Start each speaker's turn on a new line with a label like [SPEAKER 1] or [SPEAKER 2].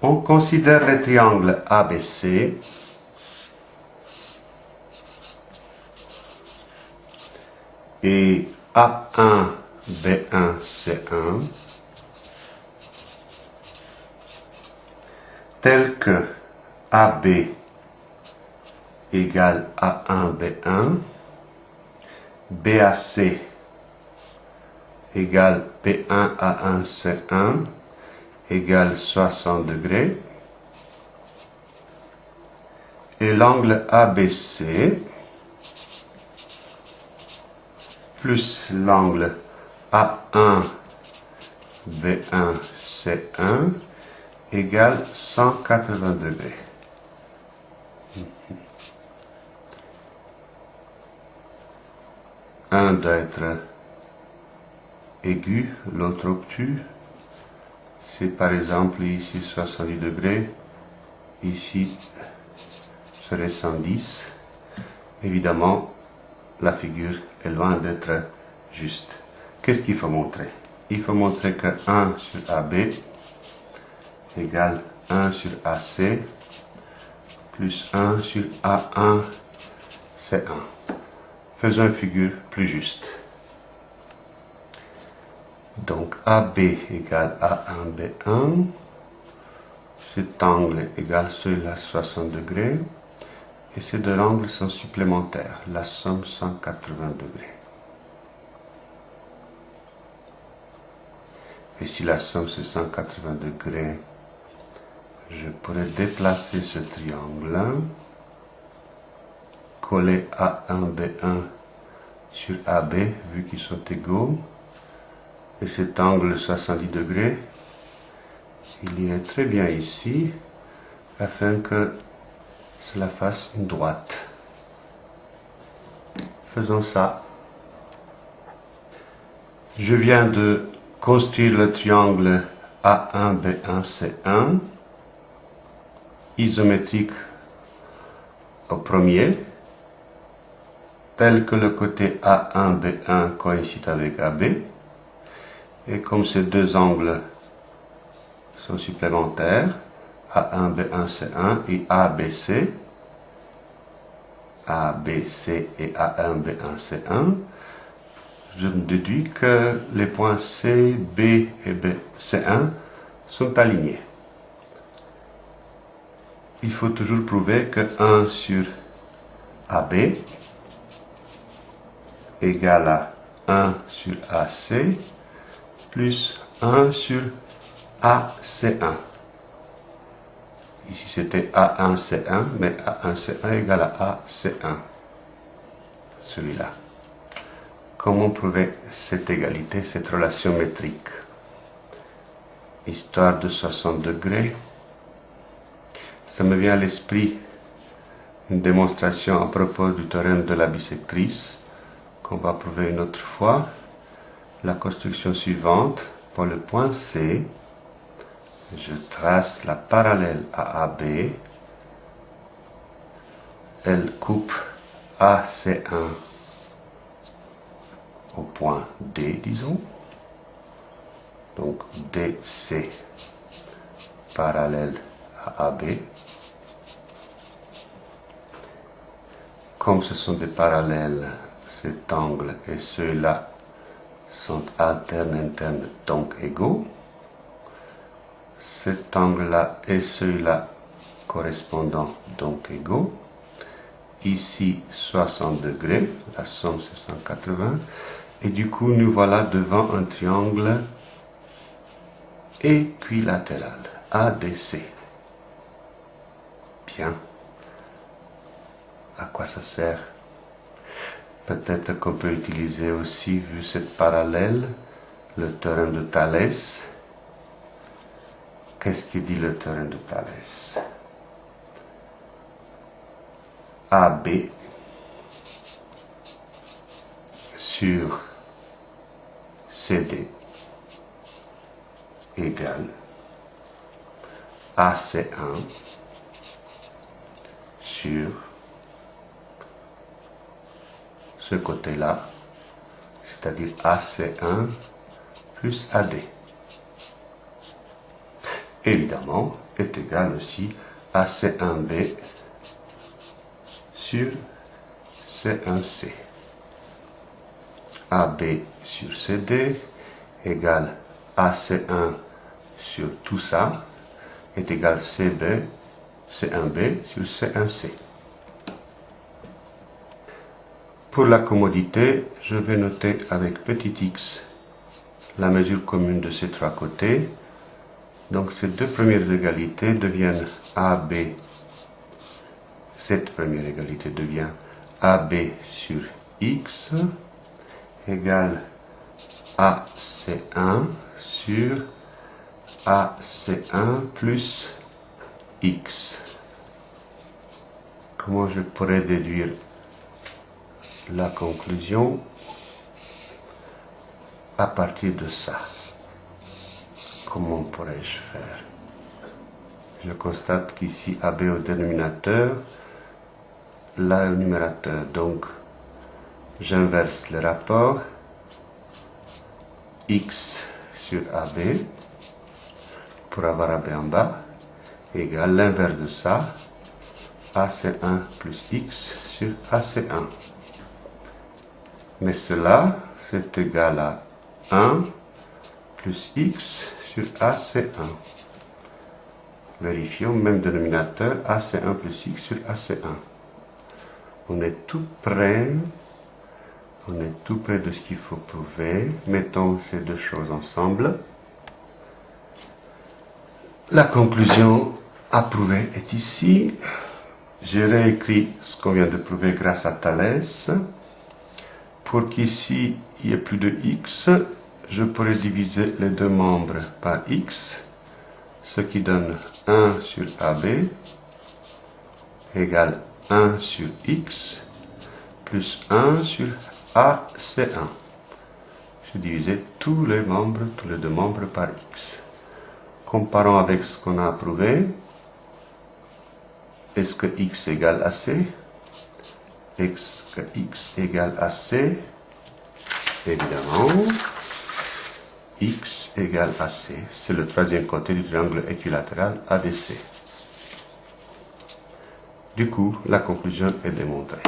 [SPEAKER 1] On considère le triangle ABC. Et A1, B1, C1. Tel que AB égale A1, B1. BAC égale P1 A1 C1 égale 60 degrés. Et l'angle ABC plus l'angle A1 B1 C1 égale 180 degrés. Un doit être aigu, l'autre obtus. C'est par exemple ici 70 degrés, ici serait 110. Évidemment, la figure est loin d'être juste. Qu'est-ce qu'il faut montrer? Il faut montrer que 1 sur AB égale 1 sur AC plus 1 sur A1, c'est 1. Faisons une figure plus juste. Donc AB égale A1, B1. Cet angle égale celui-là 60 degrés. Et ces deux angles sont supplémentaires. La somme 180 degrés. Et si la somme c'est 180 degrés, je pourrais déplacer ce triangle coller A1, B1 sur AB, vu qu'ils sont égaux, et cet angle 70 degrés, il irait très bien ici, afin que cela fasse une droite. Faisons ça. Je viens de construire le triangle A1, B1, C1, isométrique au premier, tel que le côté A1, B1 coïncide avec AB, et comme ces deux angles sont supplémentaires, A1, B1, C1 et ABC, ABC et A1, B1, C1, je déduis que les points C, B et B, C1 sont alignés. Il faut toujours prouver que 1 sur AB égale à 1 sur AC plus 1 sur AC1. Ici c'était A1C1, mais A1C1 égale à AC1. Celui-là. Comment prouver cette égalité, cette relation métrique? Histoire de 60 degrés. Ça me vient à l'esprit une démonstration à propos du théorème de la bisectrice qu'on va prouver une autre fois. La construction suivante, pour le point C, je trace la parallèle à AB. Elle coupe AC1 au point D, disons. Donc DC parallèle à AB. Comme ce sont des parallèles cet angle et ceux-là sont alternes internes donc égaux. Cet angle-là et celui-là correspondant donc égaux. Ici 60 degrés, la somme c'est 180. Et du coup nous voilà devant un triangle équilatéral, ADC. Bien. À quoi ça sert Peut-être qu'on peut utiliser aussi, vu cette parallèle, le théorème de Thalès. Qu'est-ce qui dit le théorème de Thalès? AB sur CD égale AC1 sur ce côté-là, c'est-à-dire AC1 plus AD. Évidemment, est égal aussi à C1B sur C1C. AB sur CD égale AC1 sur tout ça est égal CB, C1B sur C1C. Pour la commodité, je vais noter avec petit x la mesure commune de ces trois côtés. Donc ces deux premières égalités deviennent AB. Cette première égalité devient AB sur x égale AC1 sur AC1 plus x. Comment je pourrais déduire la conclusion à partir de ça Comment pourrais-je faire? Je constate qu'ici AB au dénominateur, là au numérateur. Donc, j'inverse le rapport x sur AB pour avoir AB en bas égale l'inverse de ça AC1 plus x sur AC1. Mais cela, c'est égal à 1 plus x sur AC1. Vérifions, même dénominateur, AC1 plus x sur AC1. On est tout près on est tout près de ce qu'il faut prouver. Mettons ces deux choses ensemble. La conclusion à prouver est ici. J'ai réécrit ce qu'on vient de prouver grâce à Thalès. Pour qu'ici, il y ait plus de x, je pourrais diviser les deux membres par x, ce qui donne 1 sur AB égale 1 sur x plus 1 sur AC1. Je divisais tous les membres, tous les deux membres par x. Comparons avec ce qu'on a approuvé. Est-ce que x égale à que x égale à c Évidemment, x égale à c. C'est le troisième côté du triangle équilatéral ADC. Du coup, la conclusion est démontrée.